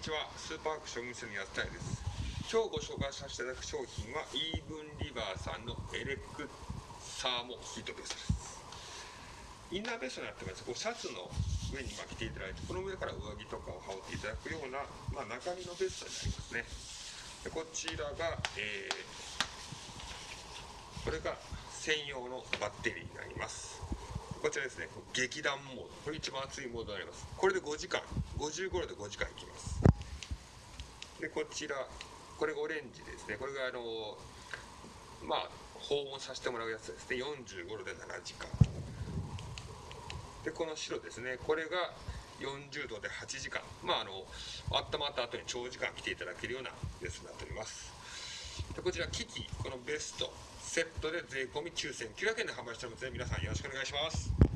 にちは。スーパーアクション店の安田です。今日ご紹介させていただく商品はイーブンリバーさんのエレクサーモヒートベストです。インナーベストになってます。こうシャツの上に巻きていただいてこの上から上着とかを羽織っていただくような、まあ、中身のベストになりますね。でこちらが、えー、これが専用のバッテリーになります。こちらですね。劇団モード。これ一番熱いモードになります。これで5時間。55度で5時間いきます。でこちらこれがオレンジですね。これがあのまあ訪問させてもらうやつです。ね45度で7時間。でこの白ですね。これが40度で8時間。まああの温まった後に長時間着ていただけるようなベストになっております。でこちら機器このベストセットで税込9900円で販売しておりますので皆さんよろしくお願いします。